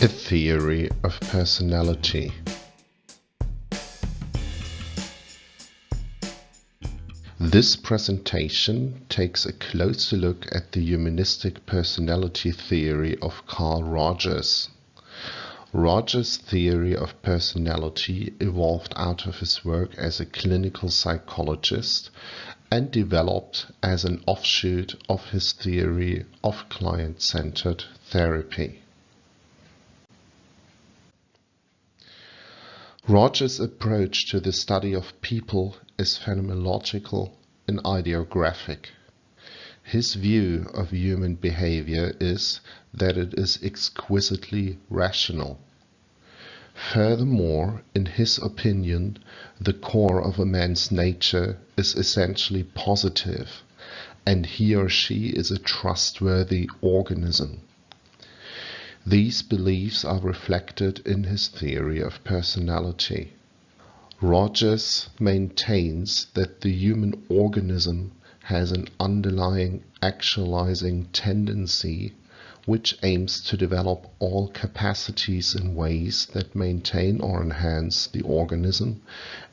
A Theory of Personality This presentation takes a closer look at the humanistic personality theory of Carl Rogers. Rogers' theory of personality evolved out of his work as a clinical psychologist and developed as an offshoot of his theory of client-centered therapy. Rogers' approach to the study of people is phenomenological and idiographic. His view of human behavior is that it is exquisitely rational. Furthermore, in his opinion, the core of a man's nature is essentially positive, and he or she is a trustworthy organism. These beliefs are reflected in his theory of personality. Rogers maintains that the human organism has an underlying actualizing tendency which aims to develop all capacities in ways that maintain or enhance the organism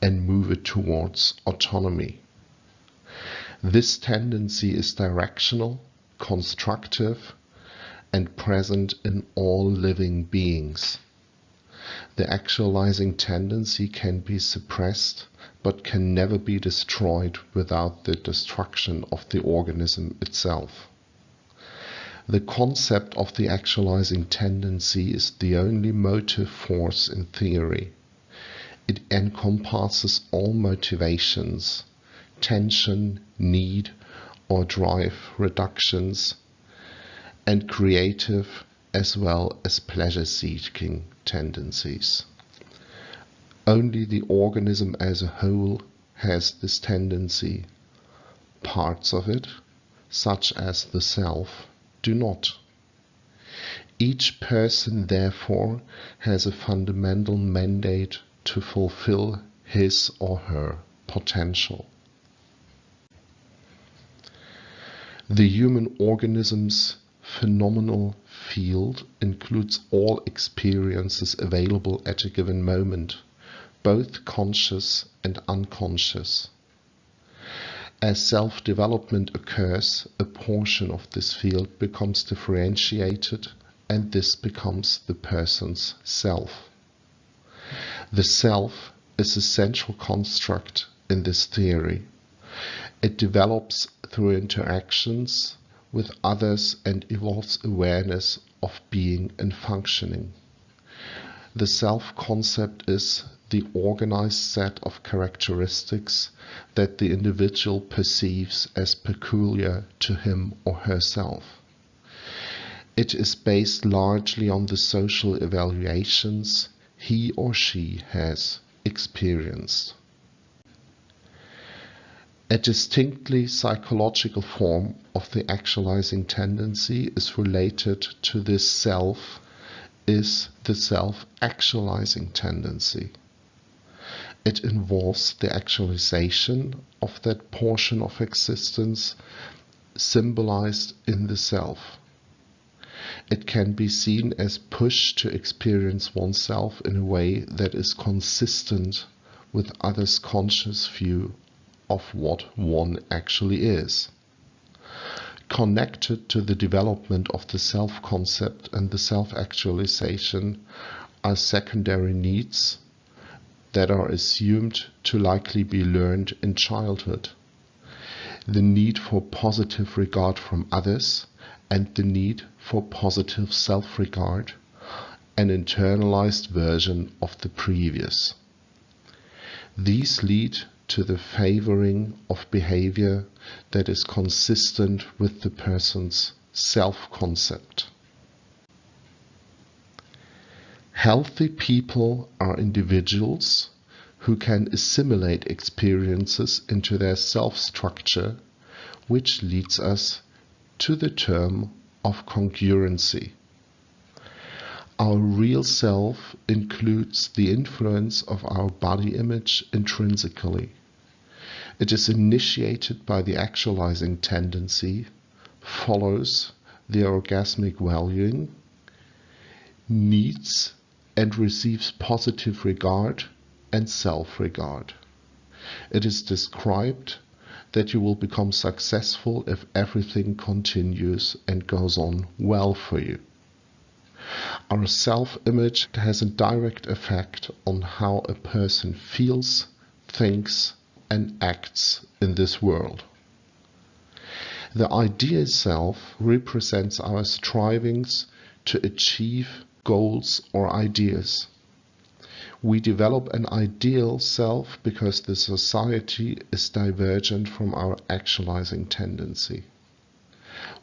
and move it towards autonomy. This tendency is directional, constructive, and present in all living beings. The actualizing tendency can be suppressed but can never be destroyed without the destruction of the organism itself. The concept of the actualizing tendency is the only motive force in theory. It encompasses all motivations, tension, need, or drive reductions and creative as well as pleasure-seeking tendencies. Only the organism as a whole has this tendency. Parts of it, such as the self, do not. Each person, therefore, has a fundamental mandate to fulfill his or her potential. The human organism's phenomenal field includes all experiences available at a given moment, both conscious and unconscious. As self-development occurs, a portion of this field becomes differentiated and this becomes the person's self. The self is a central construct in this theory. It develops through interactions with others and evolves awareness of being and functioning. The self-concept is the organized set of characteristics that the individual perceives as peculiar to him or herself. It is based largely on the social evaluations he or she has experienced. A distinctly psychological form of the actualizing tendency is related to this self is the self-actualizing tendency. It involves the actualization of that portion of existence symbolized in the self. It can be seen as push to experience oneself in a way that is consistent with others' conscious view of what one actually is. Connected to the development of the self-concept and the self-actualization are secondary needs that are assumed to likely be learned in childhood. The need for positive regard from others and the need for positive self-regard, an internalized version of the previous. These lead to the favoring of behavior that is consistent with the person's self-concept. Healthy people are individuals who can assimilate experiences into their self-structure, which leads us to the term of congruency. Our real self includes the influence of our body image intrinsically. It is initiated by the actualizing tendency, follows the organismic valuing, needs and receives positive regard and self-regard. It is described that you will become successful if everything continues and goes on well for you. Our self-image has a direct effect on how a person feels, thinks and acts in this world. The ideal self represents our strivings to achieve goals or ideas. We develop an ideal self because the society is divergent from our actualizing tendency.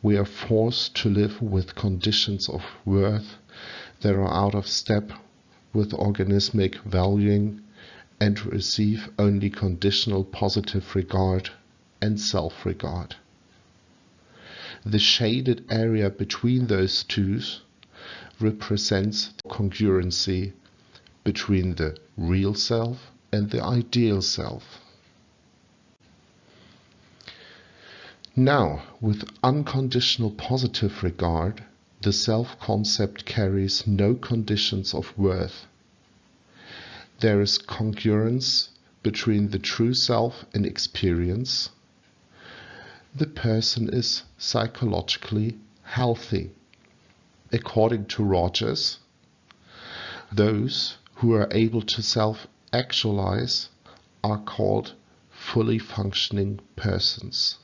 We are forced to live with conditions of worth that are out of step with organismic valuing and receive only conditional positive regard and self-regard. The shaded area between those two represents congruency between the real self and the ideal self. Now, with unconditional positive regard, the self-concept carries no conditions of worth. There is congruence between the true self and experience. The person is psychologically healthy. According to Rogers, those who are able to self-actualize are called fully functioning persons.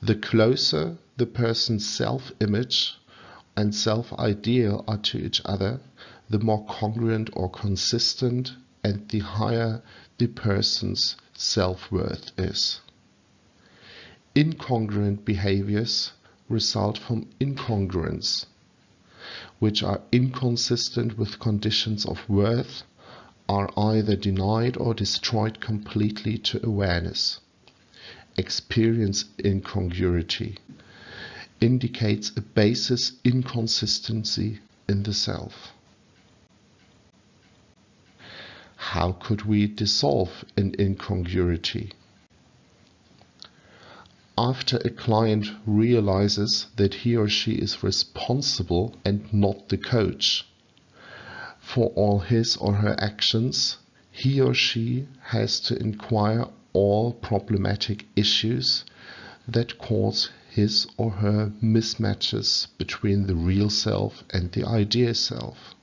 The closer the person's self-image and self-ideal are to each other, the more congruent or consistent and the higher the person's self-worth is. Incongruent behaviors result from incongruence which are inconsistent with conditions of worth are either denied or destroyed completely to awareness. Experience incongruity indicates a basis inconsistency in the self. How could we dissolve an incongruity? after a client realizes that he or she is responsible and not the coach for all his or her actions, he or she has to inquire all problematic issues that cause his or her mismatches between the real self and the idea self.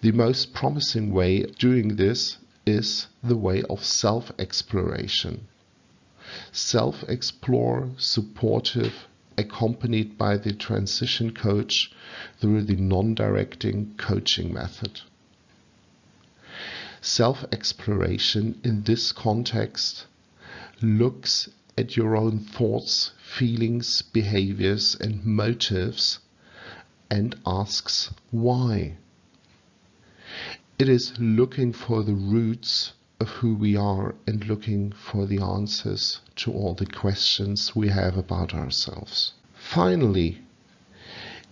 The most promising way of doing this is the way of self-exploration self-explore, supportive, accompanied by the transition coach through the non-directing coaching method. Self-exploration in this context looks at your own thoughts, feelings, behaviors and motives and asks why. It is looking for the roots of who we are and looking for the answers to all the questions we have about ourselves. Finally,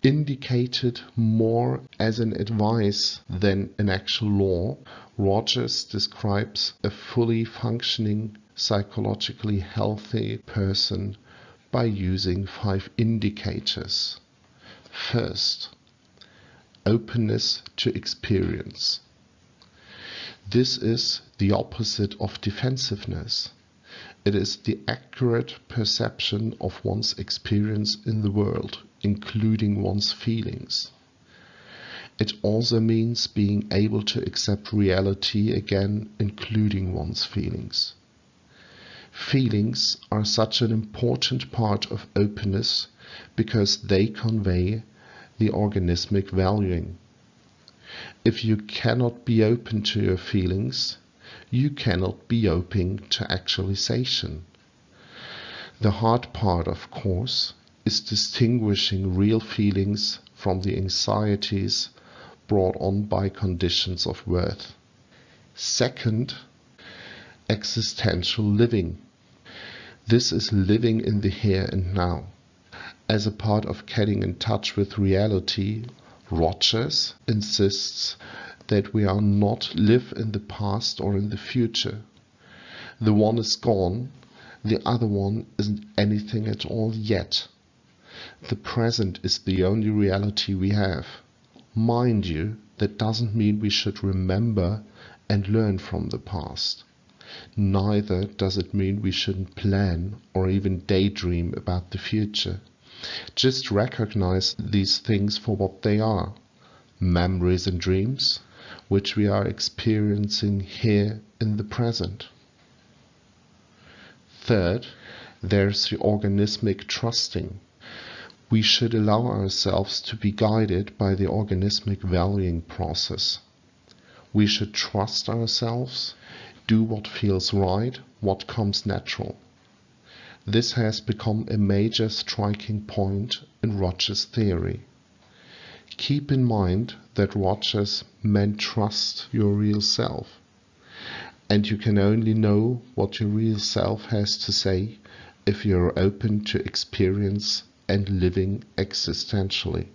indicated more as an advice than an actual law, Rogers describes a fully functioning, psychologically healthy person by using five indicators. First, openness to experience. This is the opposite of defensiveness. It is the accurate perception of one's experience in the world, including one's feelings. It also means being able to accept reality again, including one's feelings. Feelings are such an important part of openness because they convey the organismic valuing. If you cannot be open to your feelings, you cannot be open to actualization. The hard part, of course, is distinguishing real feelings from the anxieties brought on by conditions of worth. Second, existential living. This is living in the here and now. As a part of getting in touch with reality, Rogers insists that we are not live in the past or in the future. The one is gone, the other one isn't anything at all yet. The present is the only reality we have. Mind you, that doesn't mean we should remember and learn from the past. Neither does it mean we shouldn't plan or even daydream about the future. Just recognize these things for what they are memories and dreams, which we are experiencing here in the present. Third, there's the organismic trusting. We should allow ourselves to be guided by the organismic valuing process. We should trust ourselves, do what feels right, what comes natural. This has become a major striking point in Rogers' theory. Keep in mind that Rogers meant trust your real self. And you can only know what your real self has to say if you're open to experience and living existentially.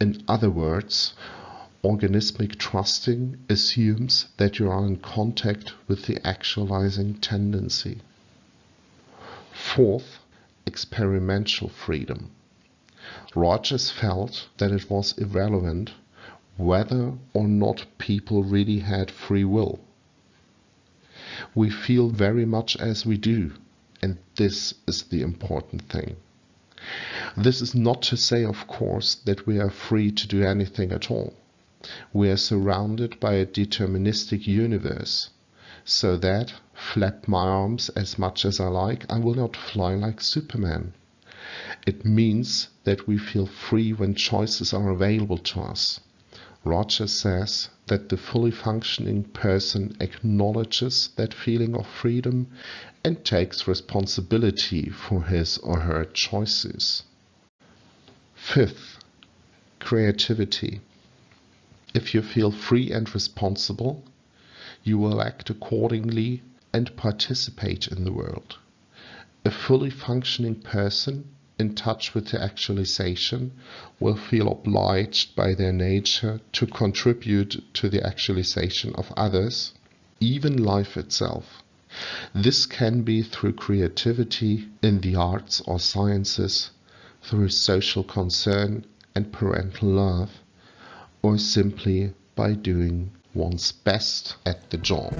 In other words, organismic trusting assumes that you are in contact with the actualizing tendency. Fourth, experiential freedom. Rogers felt that it was irrelevant whether or not people really had free will. We feel very much as we do, and this is the important thing. This is not to say, of course, that we are free to do anything at all. We are surrounded by a deterministic universe, so that, flap my arms as much as I like, I will not fly like Superman. It means that we feel free when choices are available to us. Rogers says that the fully functioning person acknowledges that feeling of freedom and takes responsibility for his or her choices. Fifth, creativity. If you feel free and responsible, you will act accordingly and participate in the world. A fully functioning person in touch with the actualization will feel obliged by their nature to contribute to the actualization of others, even life itself. This can be through creativity in the arts or sciences, through social concern and parental love, or simply by doing one's best at the job.